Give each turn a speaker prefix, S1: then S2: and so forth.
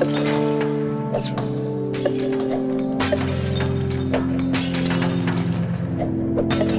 S1: That's right.